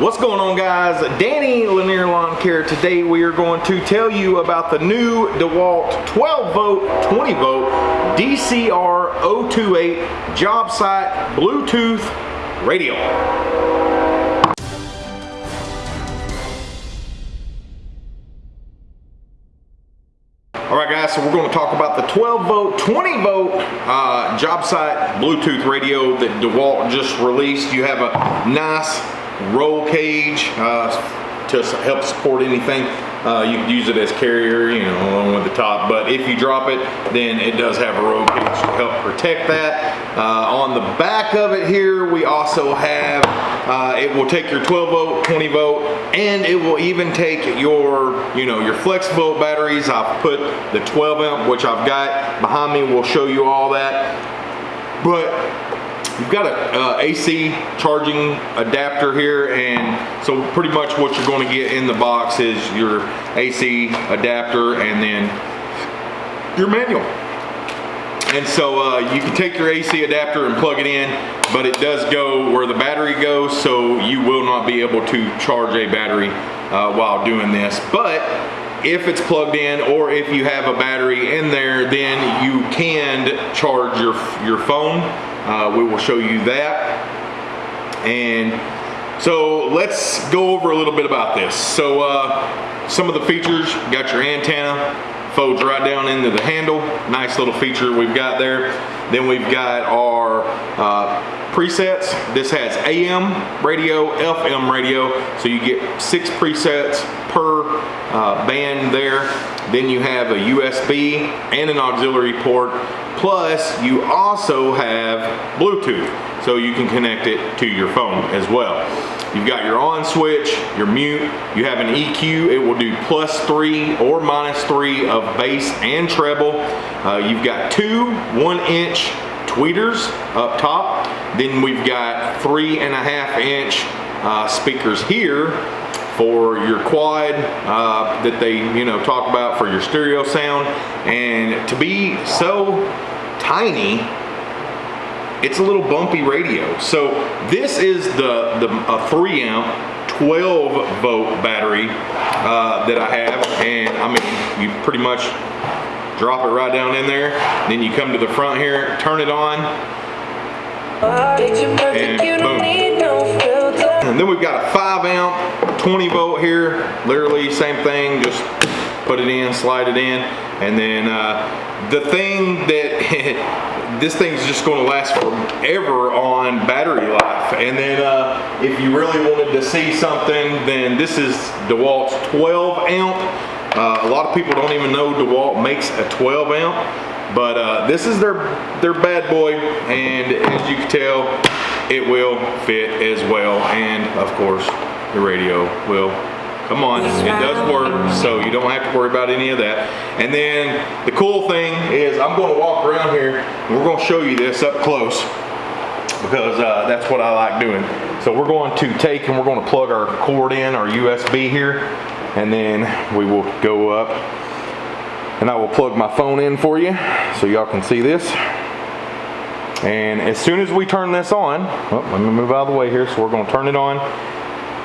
What's going on guys? Danny Lanier Lawn Care. Today we are going to tell you about the new DeWalt 12 volt, 20 volt DCR 028 job site Bluetooth radio. Alright guys, so we're going to talk about the 12 volt, 20 volt uh, job site Bluetooth radio that DeWalt just released. You have a nice roll cage uh, to help support anything. Uh, you can use it as carrier, you know, along with the top. But if you drop it, then it does have a roll cage to help protect that. Uh, on the back of it here, we also have, uh, it will take your 12 volt, 20 volt, and it will even take your, you know, your flex volt batteries. I've put the 12 amp, which I've got behind me, We'll show you all that. But You've got a uh, AC charging adapter here and so pretty much what you're going to get in the box is your AC adapter and then your manual. And so uh, you can take your AC adapter and plug it in, but it does go where the battery goes, so you will not be able to charge a battery uh, while doing this. But if it's plugged in or if you have a battery in there, then you can charge your, your phone uh, we will show you that. And so let's go over a little bit about this. So uh, some of the features, got your antenna, folds right down into the handle. Nice little feature we've got there. Then we've got our uh, presets. This has AM radio, FM radio, so you get six presets per uh, band there. Then you have a USB and an auxiliary port Plus, you also have Bluetooth, so you can connect it to your phone as well. You've got your on switch, your mute, you have an EQ, it will do plus three or minus three of bass and treble. Uh, you've got two one inch tweeters up top. Then we've got three and a half inch uh, speakers here for your quad uh, that they you know talk about for your stereo sound and to be so tiny, it's a little bumpy radio. So this is the, the a 3 amp 12 volt battery uh, that I have. And I mean you pretty much drop it right down in there. Then you come to the front here turn it on. And boom. And then we've got a 5 amp 20 volt here. Literally same thing just put it in slide it in and then uh, the thing that this thing's just going to last forever on battery life. And then uh, if you really wanted to see something then this is DeWalt's 12 amp uh, a lot of people don't even know DeWalt makes a 12 amp but uh, this is their their bad boy. And as you can tell it will fit as well. And of course the radio will Come on, it does work, so you don't have to worry about any of that. And then the cool thing is I'm going to walk around here and we're going to show you this up close because uh, that's what I like doing. So we're going to take and we're going to plug our cord in, our USB here, and then we will go up and I will plug my phone in for you so y'all can see this. And as soon as we turn this on, oh, let me move out of the way here, so we're going to turn it on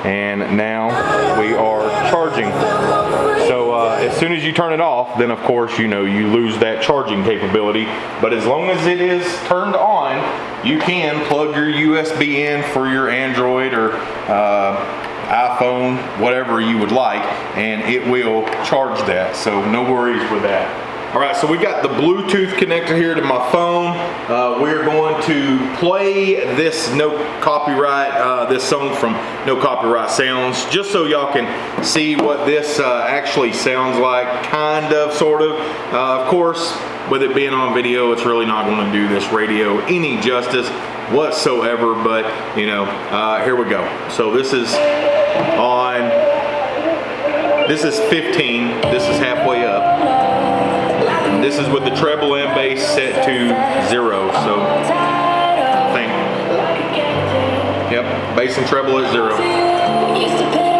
and now we are charging. So uh, as soon as you turn it off, then of course, you know, you lose that charging capability. But as long as it is turned on, you can plug your USB in for your Android or uh, iPhone, whatever you would like, and it will charge that. So no worries with that. All right, so we got the Bluetooth connector here to my phone. Uh, we're going to play this no copyright, uh, this song from No Copyright Sounds, just so y'all can see what this uh, actually sounds like, kind of, sort of. Uh, of course, with it being on video, it's really not going to do this radio any justice whatsoever, but you know, uh, here we go. So this is on, this is 15, this is halfway. This is with the treble and bass set to zero, so I think. Yep, bass and treble at zero.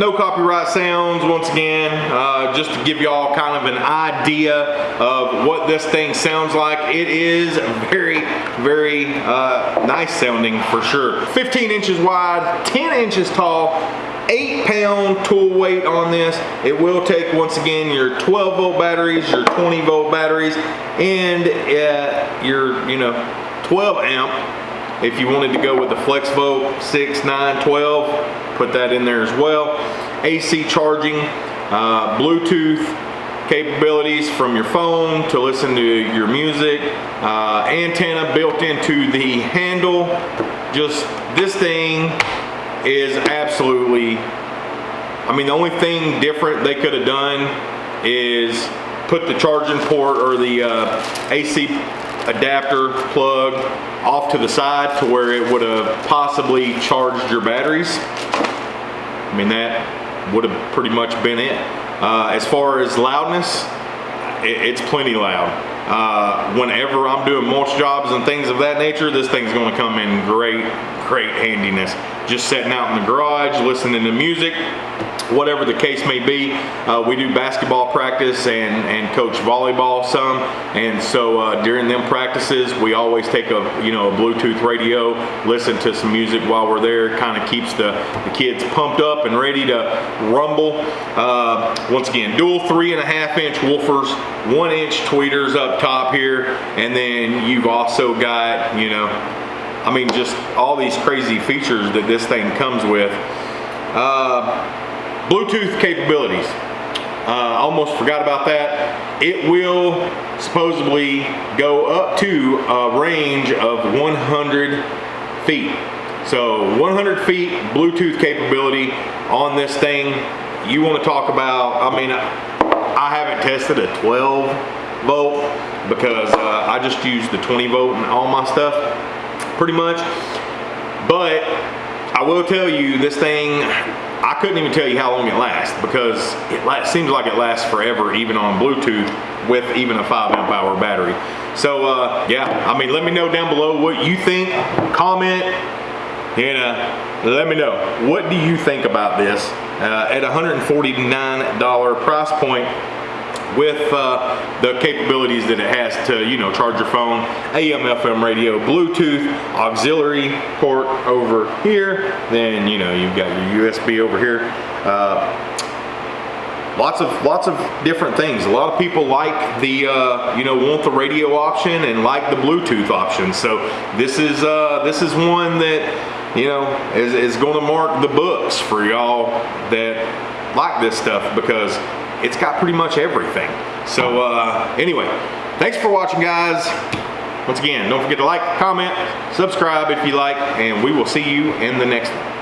It sounds once again, uh, just to give y'all kind of an idea of what this thing sounds like. It is very, very uh, nice sounding for sure. 15 inches wide, 10 inches tall, eight pound tool weight on this. It will take, once again, your 12 volt batteries, your 20 volt batteries, and uh, your, you know, 12 amp. If you wanted to go with the FlexVolt 6, 9, 12, put that in there as well. AC charging, uh, Bluetooth capabilities from your phone to listen to your music, uh, antenna built into the handle. Just this thing is absolutely, I mean, the only thing different they could have done is put the charging port or the uh, AC adapter plug off to the side to where it would have possibly charged your batteries. I mean, that would have pretty much been it. Uh, as far as loudness, it, it's plenty loud. Uh, whenever I'm doing mulch jobs and things of that nature, this thing's gonna come in great, great handiness just sitting out in the garage, listening to music, whatever the case may be. Uh, we do basketball practice and, and coach volleyball some. And so uh, during them practices, we always take a, you know, a Bluetooth radio, listen to some music while we're there. Kind of keeps the, the kids pumped up and ready to rumble. Uh, once again, dual three and a half inch woofers, one inch tweeters up top here. And then you've also got, you know, I mean, just all these crazy features that this thing comes with. Uh, Bluetooth capabilities. Uh, almost forgot about that. It will supposedly go up to a range of 100 feet. So 100 feet Bluetooth capability on this thing. You want to talk about, I mean, I haven't tested a 12 volt because uh, I just use the 20 volt and all my stuff pretty much. But I will tell you, this thing, I couldn't even tell you how long it lasts because it seems like it lasts forever, even on Bluetooth with even a 5 amp hour battery. So uh, yeah, I mean, let me know down below what you think. Comment, and uh, let me know. What do you think about this? Uh, at $149 price point, with uh, the capabilities that it has to, you know, charge your phone, AM, FM radio, Bluetooth, auxiliary port over here. Then, you know, you've got your USB over here. Uh, lots of lots of different things a lot of people like the uh, you know want the radio option and like the bluetooth option so this is uh, this is one that you know is, is going to mark the books for y'all that like this stuff because it's got pretty much everything. So uh, anyway, thanks for watching guys. Once again, don't forget to like, comment, subscribe if you like, and we will see you in the next one.